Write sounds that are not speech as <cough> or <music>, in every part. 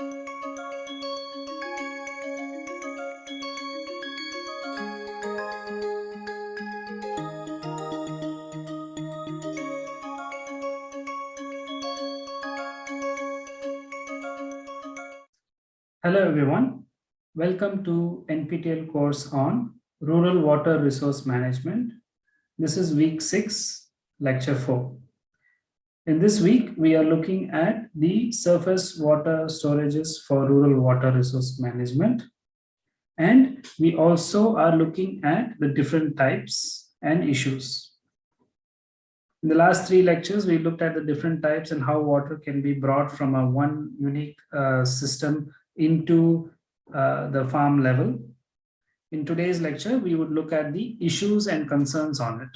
Hello everyone. Welcome to NPTEL course on Rural Water Resource Management. This is week 6, lecture 4. In this week, we are looking at the surface water storages for rural water resource management. And we also are looking at the different types and issues. In the last three lectures, we looked at the different types and how water can be brought from a one unique uh, system into uh, the farm level. In today's lecture, we would look at the issues and concerns on it.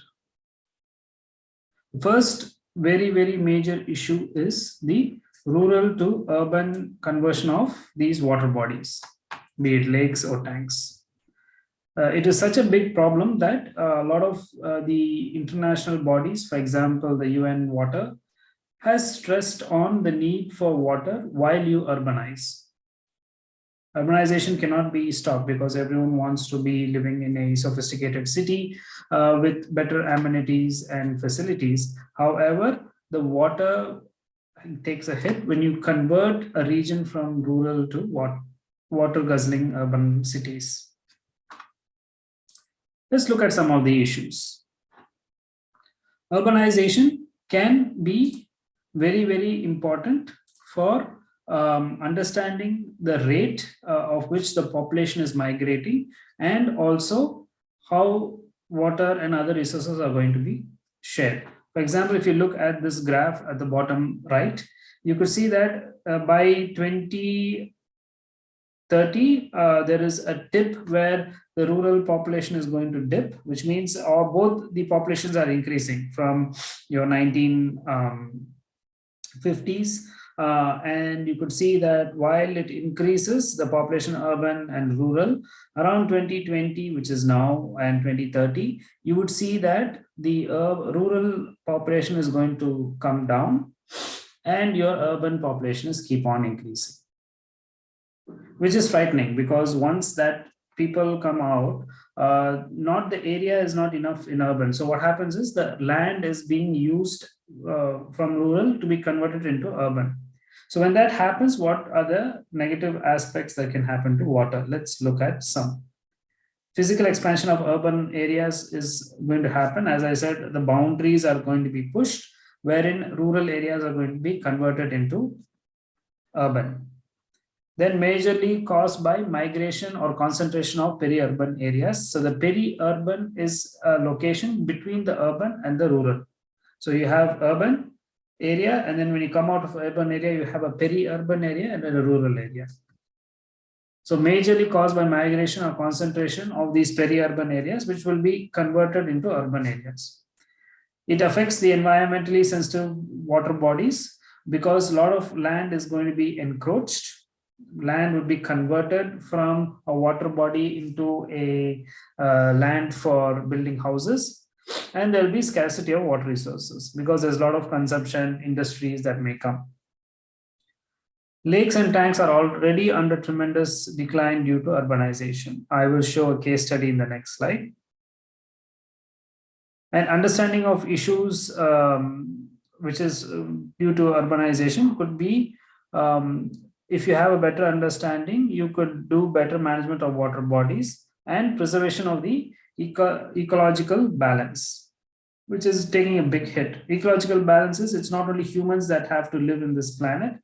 First very, very major issue is the rural to urban conversion of these water bodies, be it lakes or tanks. Uh, it is such a big problem that uh, a lot of uh, the international bodies, for example, the UN water, has stressed on the need for water while you urbanize urbanization cannot be stopped because everyone wants to be living in a sophisticated city uh, with better amenities and facilities. However, the water takes a hit when you convert a region from rural to what water guzzling urban cities. Let's look at some of the issues. Urbanization can be very, very important for um, understanding the rate uh, of which the population is migrating and also how water and other resources are going to be shared. For example, if you look at this graph at the bottom right, you could see that uh, by 2030, uh, there is a tip where the rural population is going to dip, which means uh, both the populations are increasing from your 1950s um, uh, and you could see that while it increases the population urban and rural around 2020 which is now and 2030 you would see that the uh, rural population is going to come down and your urban population is keep on increasing. Which is frightening because once that people come out uh, not the area is not enough in urban. So what happens is the land is being used uh, from rural to be converted into urban so when that happens, what are the negative aspects that can happen to water? Let's look at some. Physical expansion of urban areas is going to happen. As I said, the boundaries are going to be pushed, wherein rural areas are going to be converted into urban. Then majorly caused by migration or concentration of peri-urban areas. So the peri-urban is a location between the urban and the rural. So you have urban area and then when you come out of urban area you have a peri-urban area and then a rural area. So majorly caused by migration or concentration of these peri-urban areas which will be converted into urban areas. It affects the environmentally sensitive water bodies because a lot of land is going to be encroached. Land would be converted from a water body into a uh, land for building houses and there'll be scarcity of water resources because there's a lot of consumption industries that may come. Lakes and tanks are already under tremendous decline due to urbanization. I will show a case study in the next slide. And understanding of issues um, which is um, due to urbanization could be um, if you have a better understanding, you could do better management of water bodies and preservation of the eco ecological balance, which is taking a big hit. Ecological balances, it's not only humans that have to live in this planet,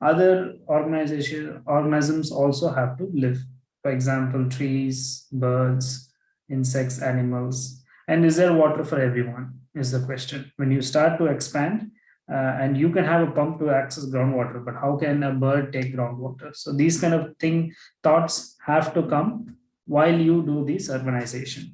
other organization organisms also have to live. For example, trees, birds, insects, animals. And is there water for everyone is the question. When you start to expand, uh, and you can have a pump to access groundwater, but how can a bird take groundwater? So these kind of thing thoughts have to come while you do this urbanization.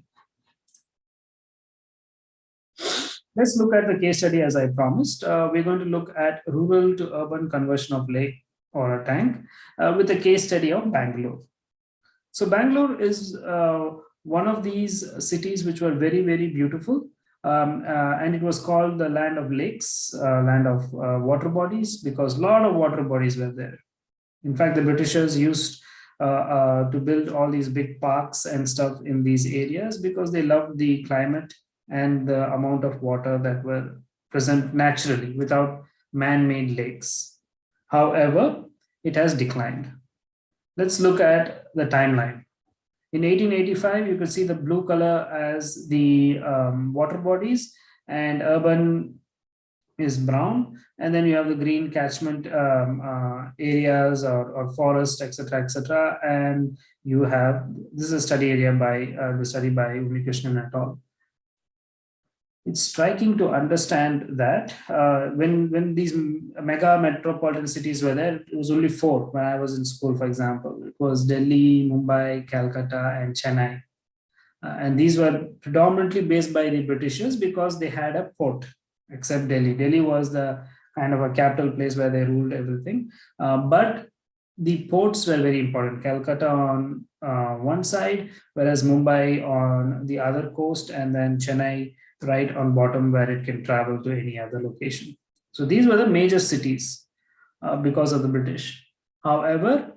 Let's look at the case study as I promised. Uh, we're going to look at rural to urban conversion of lake or a tank uh, with a case study of Bangalore. So Bangalore is uh, one of these cities which were very, very beautiful. Um, uh, and it was called the land of lakes, uh, land of uh, water bodies, because a lot of water bodies were there. In fact, the Britishers used to build all these big parks and stuff in these areas because they loved the climate and the amount of water that were present naturally without man-made lakes. However, it has declined. Let's look at the timeline. In 1885, you could see the blue color as the um, water bodies and urban is brown. And then you have the green catchment um, uh, areas or, or forest, etc., etc. And you have, this is a study area by uh, the study by Unnikrishnan et al it's striking to understand that uh, when when these mega metropolitan cities were there, it was only four when I was in school, for example. It was Delhi, Mumbai, Calcutta, and Chennai. Uh, and these were predominantly based by the Britishers because they had a port, except Delhi. Delhi was the kind of a capital place where they ruled everything. Uh, but the ports were very important. Calcutta on uh, one side, whereas Mumbai on the other coast, and then Chennai right on bottom where it can travel to any other location. So these were the major cities uh, because of the British. However,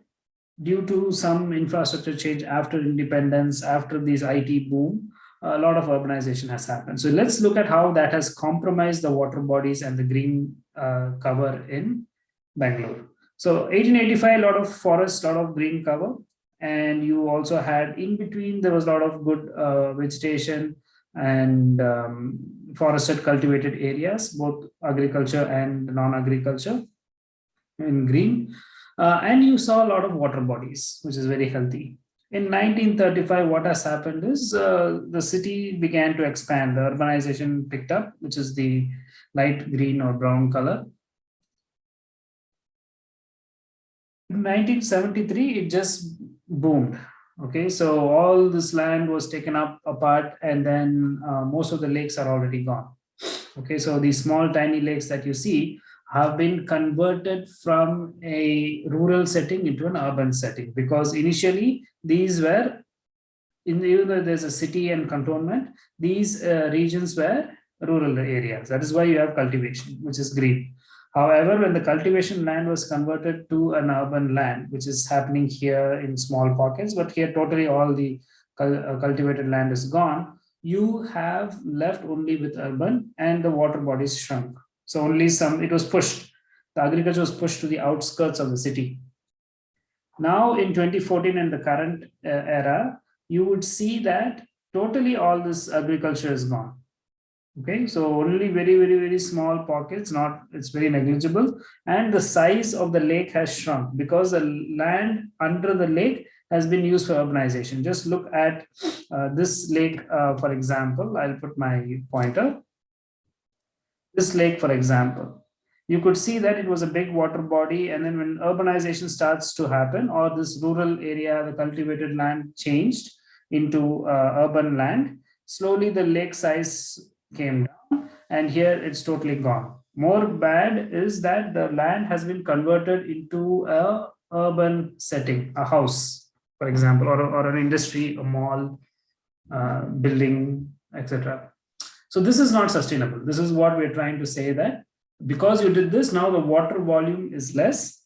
due to some infrastructure change after independence, after this IT boom, a lot of urbanization has happened. So let's look at how that has compromised the water bodies and the green uh, cover in Bangalore. So 1885, a lot of forest, a lot of green cover. And you also had in between, there was a lot of good uh, vegetation, and um, forested cultivated areas, both agriculture and non-agriculture in green. Uh, and you saw a lot of water bodies, which is very healthy. In 1935, what has happened is uh, the city began to expand. The urbanization picked up, which is the light green or brown color. In 1973, it just boomed. Okay, so all this land was taken up apart and then uh, most of the lakes are already gone. Okay, so these small tiny lakes that you see have been converted from a rural setting into an urban setting because initially these were, in the, even though there's a city and cantonment, these uh, regions were rural areas. That is why you have cultivation, which is green. However, when the cultivation land was converted to an urban land, which is happening here in small pockets, but here totally all the uh, cultivated land is gone, you have left only with urban and the water bodies shrunk. So only some, it was pushed, the agriculture was pushed to the outskirts of the city. Now in 2014 and the current uh, era, you would see that totally all this agriculture is gone. Okay so only very very very small pockets not it's very negligible. And the size of the lake has shrunk because the land under the lake has been used for urbanization. Just look at uh, this lake uh, for example. I'll put my pointer this lake for example you could see that it was a big water body and then when urbanization starts to happen or this rural area the cultivated land changed into uh, urban land slowly the lake size came down and here it's totally gone. More bad is that the land has been converted into a urban setting, a house, for example, or, or an industry, a mall, uh, building, etc. So this is not sustainable. This is what we're trying to say that because you did this, now the water volume is less,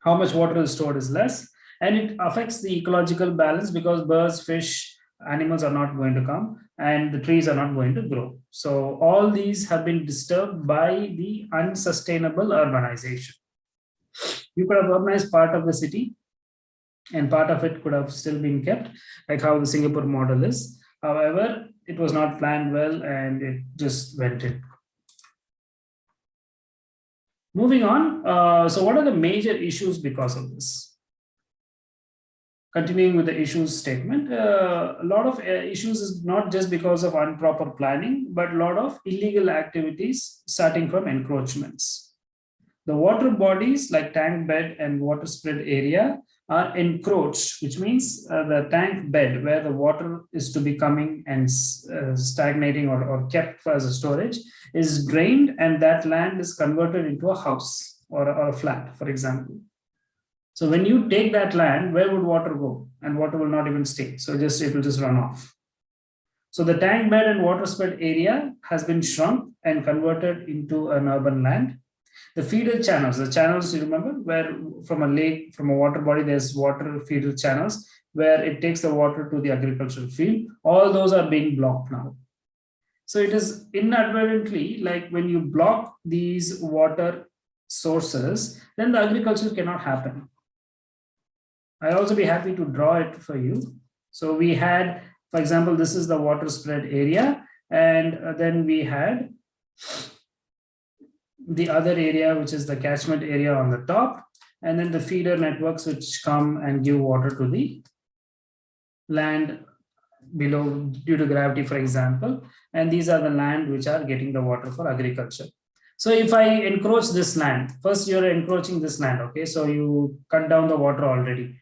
how much water is stored is less, and it affects the ecological balance because birds, fish, animals are not going to come and the trees are not going to grow. So all these have been disturbed by the unsustainable urbanization. You could have urbanized part of the city and part of it could have still been kept like how the Singapore model is. However, it was not planned well and it just went in. Moving on, uh, so what are the major issues because of this? continuing with the issues statement, uh, a lot of uh, issues is not just because of improper planning, but a lot of illegal activities starting from encroachments. The water bodies like tank bed and water spread area are encroached, which means uh, the tank bed where the water is to be coming and uh, stagnating or, or kept as a storage is drained and that land is converted into a house or, or a flat, for example. So when you take that land, where would water go? And water will not even stay. So just it will just run off. So the tank bed and water spread area has been shrunk and converted into an urban land. The feeder channels, the channels you remember where from a lake, from a water body, there's water feeder channels where it takes the water to the agricultural field. All those are being blocked now. So it is inadvertently like when you block these water sources, then the agriculture cannot happen. I'll also be happy to draw it for you. So we had, for example, this is the water spread area, and uh, then we had the other area, which is the catchment area on the top, and then the feeder networks which come and give water to the land below due to gravity, for example. And these are the land which are getting the water for agriculture. So if I encroach this land, first you're encroaching this land, okay? So you cut down the water already,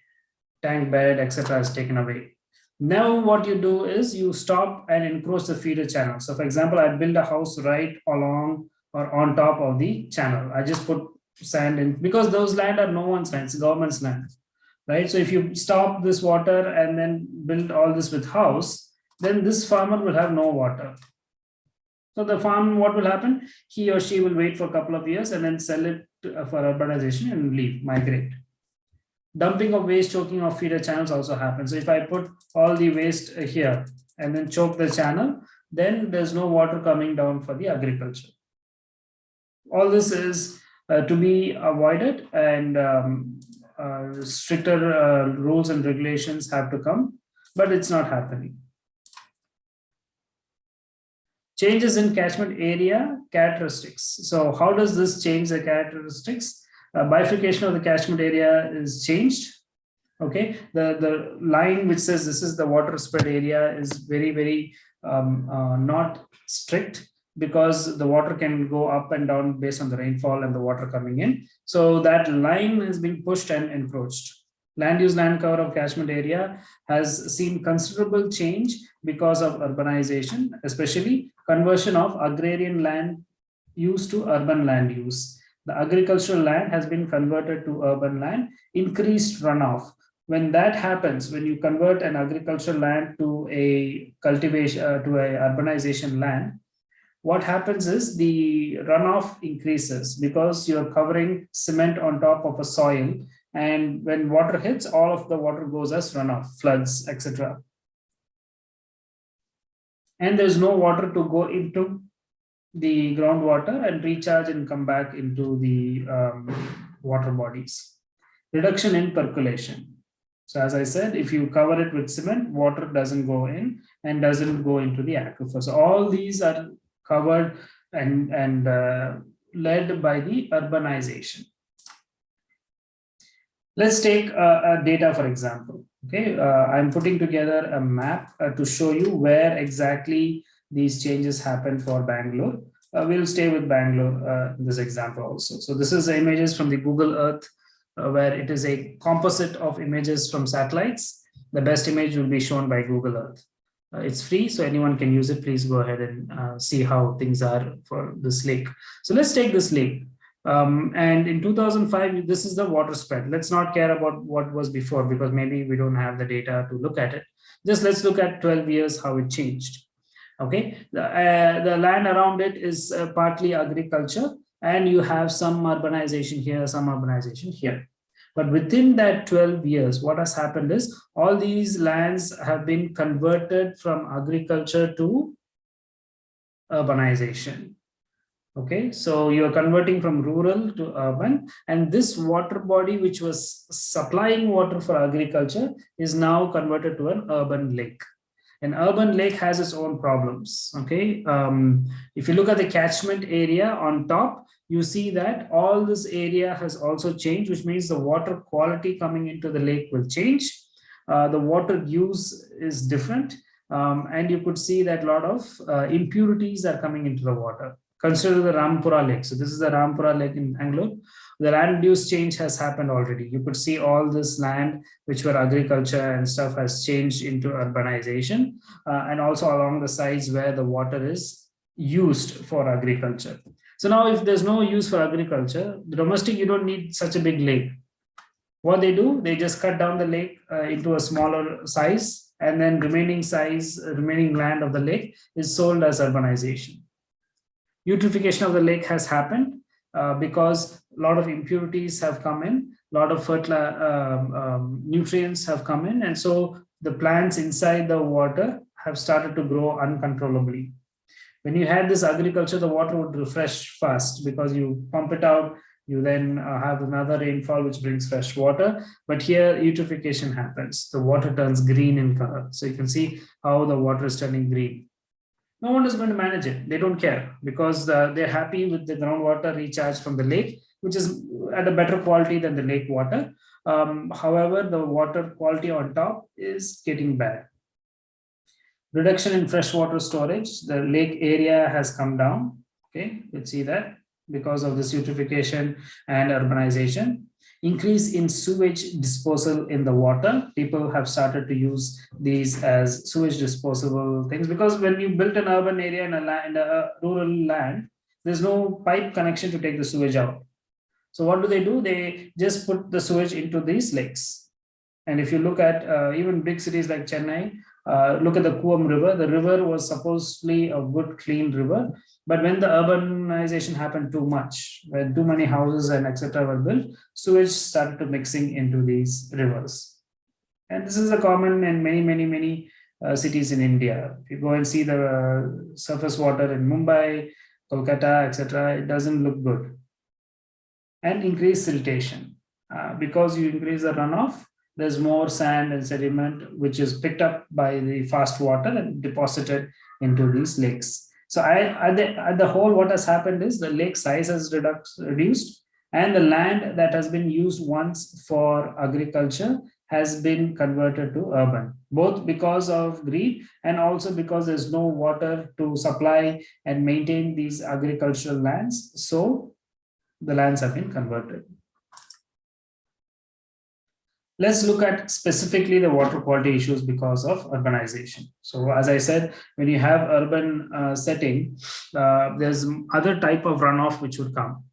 tank bed, etc. is taken away. Now what you do is you stop and encroach the feeder channel. So for example, I build a house right along or on top of the channel. I just put sand in because those land are no one's land, it's government's land, right? So if you stop this water and then build all this with house, then this farmer will have no water. So the farm, what will happen? He or she will wait for a couple of years and then sell it to, uh, for urbanization and leave, migrate. Dumping of waste, choking of feeder channels also happens. So if I put all the waste here and then choke the channel, then there's no water coming down for the agriculture all this is uh, to be avoided and um, uh, stricter uh, rules and regulations have to come, but it's not happening. Changes in catchment area characteristics. So how does this change the characteristics? Uh, bifurcation of the catchment area is changed. Okay, the, the line which says this is the water spread area is very, very um, uh, not strict because the water can go up and down based on the rainfall and the water coming in. So that line is being pushed and encroached. Land use land cover of catchment area has seen considerable change because of urbanization, especially conversion of agrarian land use to urban land use. The agricultural land has been converted to urban land, increased runoff. When that happens, when you convert an agricultural land to a cultivation, uh, to a urbanization land, what happens is the runoff increases because you're covering cement on top of a soil. And when water hits, all of the water goes as runoff, floods, etc. And there's no water to go into the groundwater and recharge and come back into the um, water bodies. Reduction in percolation. So as I said, if you cover it with cement, water doesn't go in and doesn't go into the aquifer. So all these are covered and, and uh, led by the urbanization. Let's take uh, data, for example. Okay, uh, I'm putting together a map uh, to show you where exactly these changes happen for Bangalore. Uh, we'll stay with Bangalore in this example also. So this is images from the Google Earth, where it is a composite of images from satellites. The best image will be shown by Google Earth. Uh, it's free, so anyone can use it. Please go ahead and uh, see how things are for this lake. So let's take this lake. Um, and in 2005, this is the water spread. Let's not care about what was before because maybe we don't have the data to look at it. Just let's look at 12 years, how it changed. Okay, the, uh, the land around it is uh, partly agriculture and you have some urbanization here, some urbanization here. But within that 12 years, what has happened is all these lands have been converted from agriculture to urbanization. Okay, so you're converting from rural to urban, and this water body, which was supplying water for agriculture, is now converted to an urban lake. An urban lake has its own problems. Okay, um, if you look at the catchment area on top, you see that all this area has also changed, which means the water quality coming into the lake will change. Uh, the water use is different. Um, and you could see that a lot of uh, impurities are coming into the water. Consider the Rampura Lake. So this is the Rampura Lake in Bangalore. The land use change has happened already. You could see all this land, which were agriculture and stuff has changed into urbanization. Uh, and also along the sides where the water is used for agriculture. So now if there's no use for agriculture, the domestic, you don't need such a big lake. What they do, they just cut down the lake uh, into a smaller size and then remaining size, uh, remaining land of the lake is sold as urbanization. Eutrophication of the lake has happened. uh, because a lot of impurities have come in, a lot of um, um, nutrients have come in, and so the plants inside the water have started to grow uncontrollably. When you had this agriculture, the water would refresh fast because you pump it out, you then uh, have another rainfall which brings fresh water. But here eutrophication happens. The water turns green in color. So you can see how the water is turning green. No one is going to manage it. They don't care because uh, they're happy with the groundwater recharge from the lake, which is at a better quality than the lake water. Um, however, the water quality on top is getting bad. Reduction in freshwater storage, the lake area has come down. Okay, let's see that because of this eutrophication and urbanization. Increase in sewage disposal in the water. People have started to use these as sewage disposable things because when you build an urban area in a, land, a rural land, there's no pipe connection to take the sewage out. So what do they do? They just put the sewage into these lakes. And if you look at uh, even big cities like Chennai, uh, look at the Cooum River. The river was supposedly a good, clean river. But when the urbanization happened too much, when too many houses and etc. were built, sewage started to mixing into these rivers. And this is a common in many, many, many uh, cities in India. If you go and see the uh, surface water in Mumbai, Kolkata, etc., it doesn't look good. And increase siltation. Uh, because you increase the runoff, there's more sand and sediment which is picked up by the fast water and deposited into these lakes. So I, at, the, at the whole, what has happened is the lake size has reduced, reduced and the land that has been used once for agriculture has been converted to urban, both because of greed and also because there's no water to supply and maintain these agricultural lands. So the lands have been converted. Let's look at specifically the water quality issues because of urbanization. So as I said, when you have urban uh, setting, uh, there's other type of runoff which would come.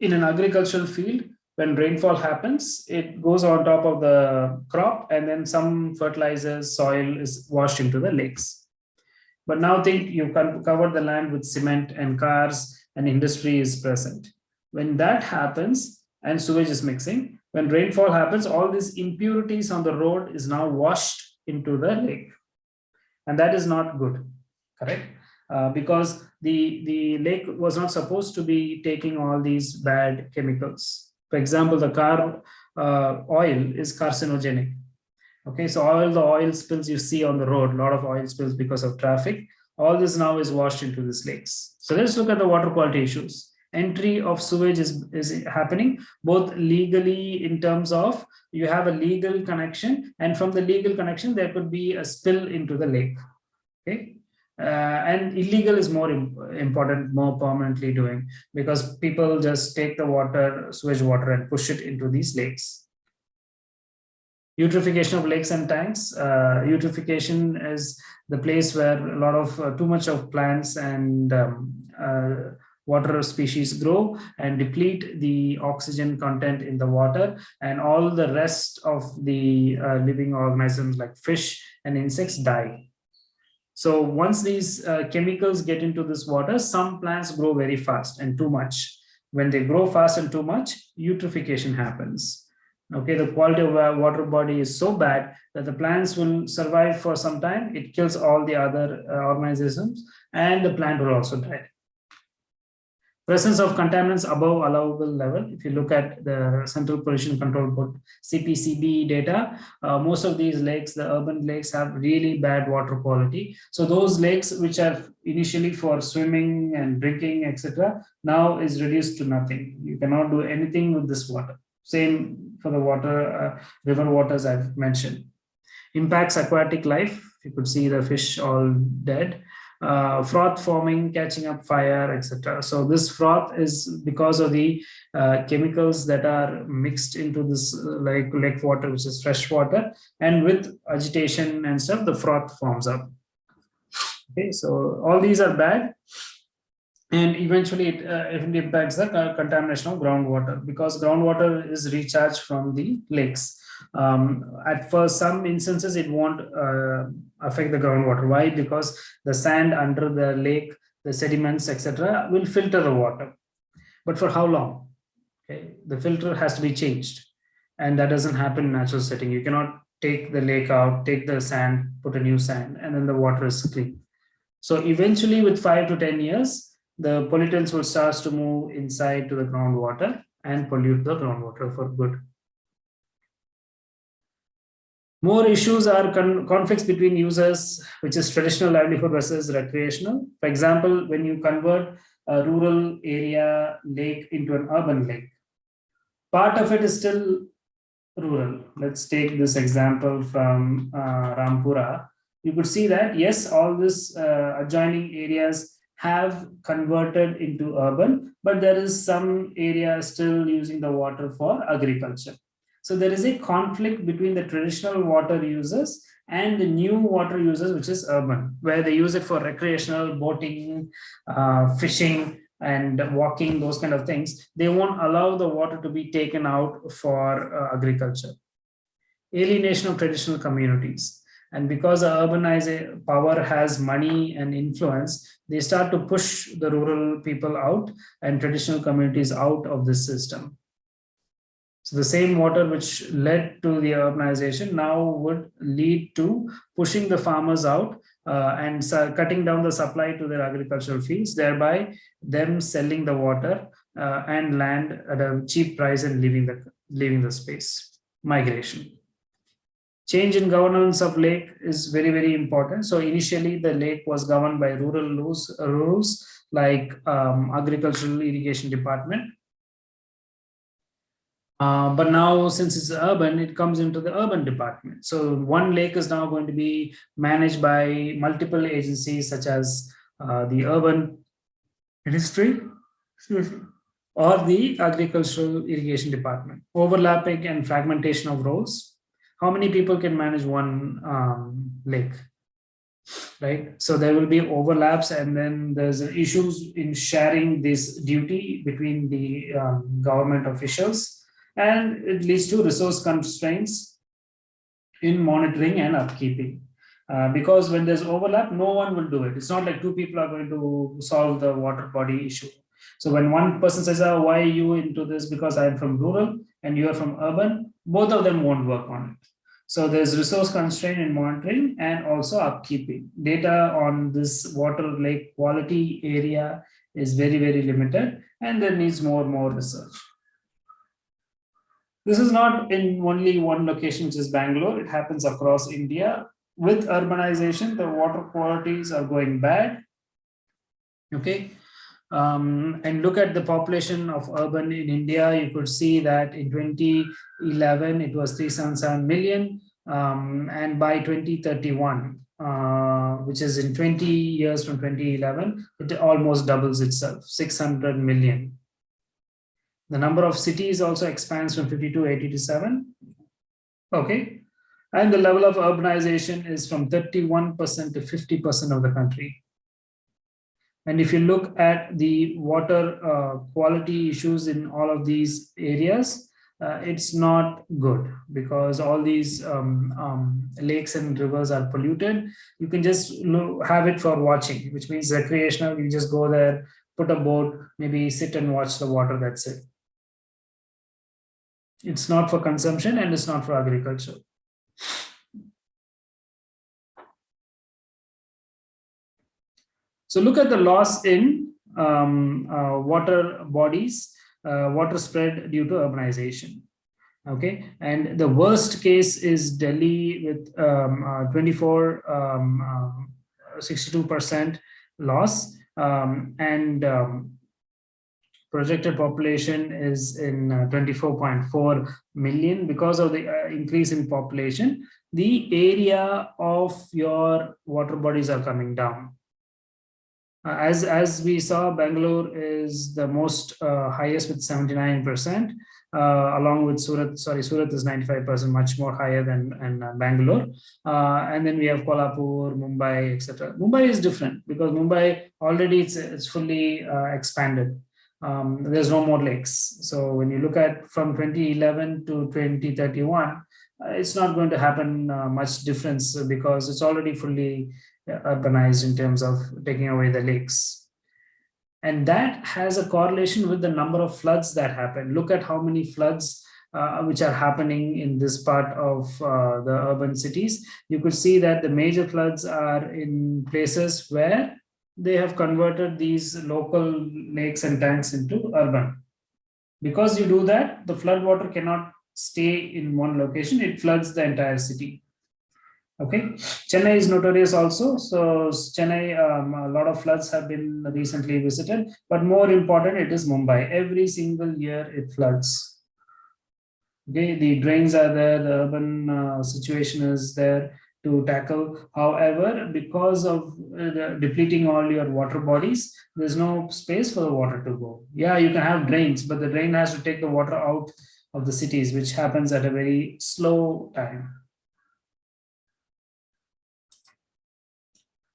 In an agricultural field, when rainfall happens, it goes on top of the crop and then some fertilizers, soil is washed into the lakes. But now think you've covered the land with cement and cars and industry is present. When that happens and sewage is mixing, when rainfall happens, all these impurities on the road is now washed into the lake. And that is not good, correct? Uh, because the, the lake was not supposed to be taking all these bad chemicals. For example, the car uh, oil is carcinogenic. Okay, so all the oil spills you see on the road, a lot of oil spills because of traffic, all this now is washed into these lakes. So let's look at the water quality issues entry of sewage is, is happening both legally in terms of you have a legal connection and from the legal connection there could be a spill into the lake okay? Uh, and illegal is more important more permanently doing because people just take the water sewage water and push it into these lakes. Eutrophication of lakes and tanks uh, eutrophication is the place where a lot of uh, too much of plants and um, uh, water species grow and deplete the oxygen content in the water and all the rest of the uh, living organisms like fish and insects die. So once these uh, chemicals get into this water, some plants grow very fast and too much. When they grow fast and too much, eutrophication happens. Okay, the quality of a water body is so bad that the plants will survive for some time. It kills all the other uh, organisms and the plant will also die presence of contaminants above allowable level. If you look at the Central Pollution Control Board CPCB data, uh, most of these lakes, the urban lakes have really bad water quality. So those lakes which are initially for swimming and drinking, etc., now is reduced to nothing. You cannot do anything with this water. Same for the water, uh, river waters I've mentioned. Impacts aquatic life. You could see the fish all dead uh, froth forming, catching up fire, etc. So this froth is because of the uh, chemicals that are mixed into this uh, like lake water, which is fresh water, and with agitation and stuff, the froth forms up. Okay, so all these are bad. And eventually it, uh, it impacts the contamination of groundwater because groundwater is recharged from the lakes. Um, at first, some instances it won't uh, affect the groundwater. Why? Because the sand under the lake, the sediments, etc., will filter the water. but for how long? Okay, the filter has to be changed and that doesn't happen in natural setting. You cannot take the lake out, take the sand, put a new sand, and then the water is clean. So eventually with five to 10 years, the pollutants will start to move inside to the groundwater and pollute the groundwater for good. More issues are con conflicts between users, which is traditional livelihood versus recreational. For example, when you convert a rural area lake into an urban lake, part of it is still rural. Let's take this example from uh, Rampura. You could see that, yes, all these uh, adjoining areas have converted into urban, but there is some area still using the water for agriculture. So there is a conflict between the traditional water users and the new water users, which is urban, where they use it for recreational boating, uh, fishing, and walking, those kind of things. They won't allow the water to be taken out for uh, agriculture. Alienation of traditional communities. And because the urbanized power has money and influence, they start to push the rural people out and traditional communities out of this system. So the same water which led to the urbanization now would lead to pushing the farmers out uh, and cutting down the supply to their agricultural fields, thereby them selling the water uh, and land at a cheap price and leaving the leaving the space. Migration. Change in governance of lake is very, very important. So initially the lake was governed by rural rules, rules like um, agricultural irrigation department uh, but now, since it's urban, it comes into the urban department. So one lake is now going to be managed by multiple agencies such as uh, the urban ministry or the agricultural irrigation department. Overlapping and fragmentation of roles. How many people can manage one um, lake? right so there will be overlaps and then there's issues in sharing this duty between the um, government officials and it leads to resource constraints in monitoring and upkeeping. Uh, because when there's overlap, no one will do it. It's not like two people are going to solve the water body issue. So when one person says, oh, why are you into this? Because I'm from rural and you're from urban, both of them won't work on it. So there's resource constraint in monitoring and also upkeeping. Data on this water lake quality area is very, very limited and there needs more and more research. This is not in only one location, which is Bangalore. It happens across India. With urbanization, the water qualities are going bad. Okay. Um, and look at the population of urban in India, you could see that in 2011, it was 377 million. Um, and by 2031, uh, which is in 20 years from 2011, it almost doubles itself, 600 million. The number of cities also expands from 50 to 80 to 7. Okay. And the level of urbanization is from 31% to 50% of the country. And if you look at the water uh, quality issues in all of these areas, uh, it's not good because all these um, um, lakes and rivers are polluted. You can just have it for watching, which means recreational. You just go there, put a boat, maybe sit and watch the water, that's it. It's not for consumption and it's not for agriculture. So look at the loss in um, uh, water bodies, uh, water spread due to urbanization. Okay, and the worst case is Delhi with um, uh, 24, um, 62% uh, loss, um, and um, projected population is in uh, 24.4 million because of the uh, increase in population the area of your water bodies are coming down uh, as as we saw bangalore is the most highest with 79 percent uh, along with Surat, sorry, Surat is 95%, much more higher than and, uh, Bangalore. Uh, and then we have Kolhapur, Mumbai, etc. Mumbai is different because Mumbai already it's, it's fully expanded um, there's no more lakes. So when you look at from 2011 to 2031, uh, it's not going to happen uh, much difference because it's already fully uh, urbanized in terms of taking away the lakes. And that has a correlation with the number of floods that happen. Look at how many floods uh, which are happening in this part of uh, the urban cities. You could see that the major floods are in places where they have converted these local lakes and tanks into urban. Because you do that, the flood water cannot stay in one location, it floods the entire city. Okay, Chennai is notorious also. So Chennai, um, a lot of floods have been recently visited, but more important, it is Mumbai. Every single year it floods. Okay, the drains are there, the urban uh, situation is there to tackle. However, because of uh, depleting all your water bodies, there's no space for the water to go. Yeah, you can have drains, but the drain has to take the water out of the cities, which happens at a very slow time.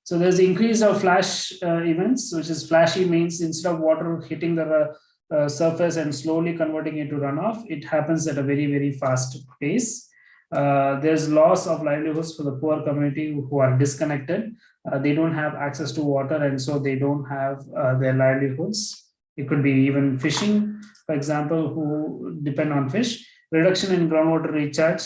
So there's the increase of flash uh, events, which is flashy means instead of water hitting the uh, surface and slowly converting it to runoff, it happens at a very, very fast pace. Uh, there's loss of livelihoods for the poor community who are disconnected. Uh, they don't have access to water and so they don't have uh, their livelihoods. It could be even fishing, for example, who depend on fish. Reduction in groundwater recharge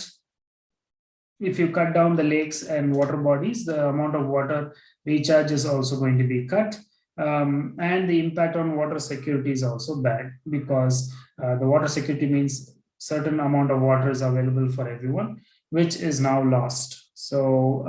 if you cut down the lakes and water bodies, the amount of water recharge is also going to be cut. Um, and the impact on water security is also bad because uh, the water security means certain amount of water is available for everyone, which is now lost. So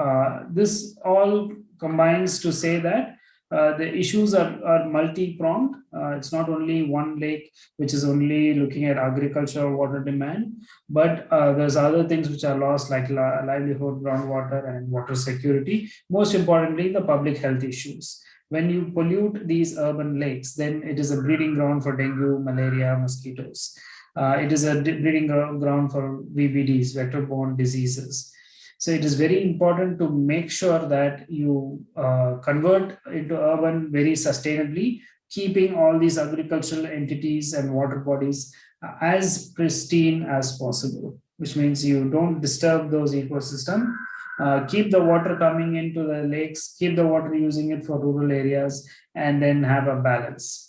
uh, this all combines to say that uh, the issues are, are multi-pronged. Uh, it's not only one lake, which is only looking at agricultural water demand, but uh, there's other things which are lost like livelihood, groundwater and water security. Most importantly, the public health issues. When you pollute these urban lakes, then it is a breeding ground for dengue, malaria, mosquitoes. Uh, it is a breeding ground for VBDs, vector-borne diseases. So it is very important to make sure that you uh, convert into urban very sustainably, keeping all these agricultural entities and water bodies as pristine as possible, which means you don't disturb those ecosystem. Uh, keep the water coming into the lakes, keep the water using it for rural areas, and then have a balance.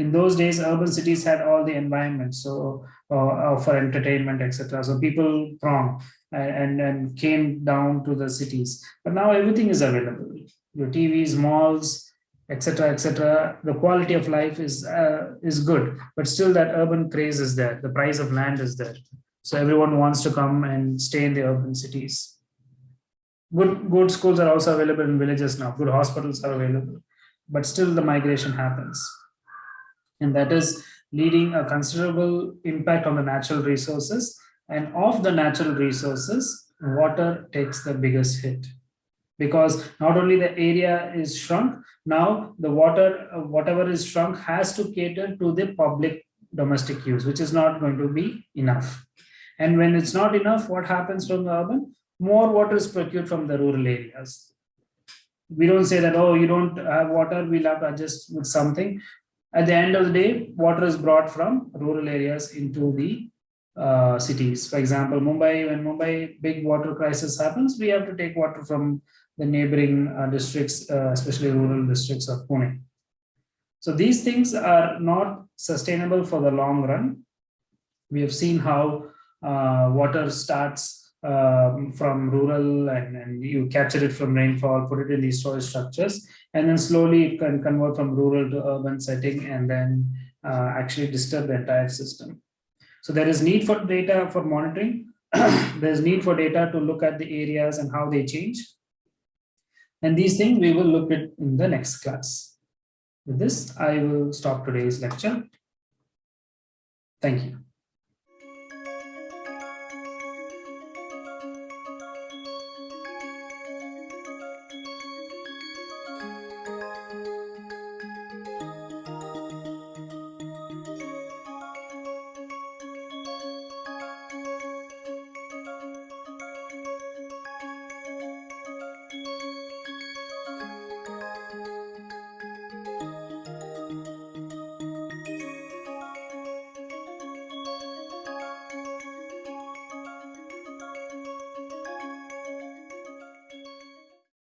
In those days, urban cities had all the environment, so uh, for entertainment, etc. So people throng and, and came down to the cities. But now everything is available. Your TVs, malls, etc., etc. The quality of life is uh, is good, but still that urban craze is there. The price of land is there. So everyone wants to come and stay in the urban cities. Good, good schools are also available in villages now. Good hospitals are available, but still the migration happens. And that is leading a considerable impact on the natural resources and of the natural resources, water takes the biggest hit because not only the area is shrunk, now the water, whatever is shrunk has to cater to the public domestic use, which is not going to be enough. And when it's not enough, what happens from the urban? More water is procured from the rural areas. We don't say that, oh, you don't have water, we'll have to adjust with something. At the end of the day, water is brought from rural areas into the uh, cities. For example, Mumbai, when Mumbai big water crisis happens, we have to take water from the neighboring uh, districts, uh, especially rural districts of Pune. So these things are not sustainable for the long run. We have seen how uh, water starts um, from rural and, and you capture it from rainfall, put it in these storage structures, and then slowly it can convert from rural to urban setting and then uh, actually disturb the entire system. So there is need for data for monitoring. <clears throat> There's need for data to look at the areas and how they change. And these things we will look at in the next class. With this, I will stop today's lecture. Thank you.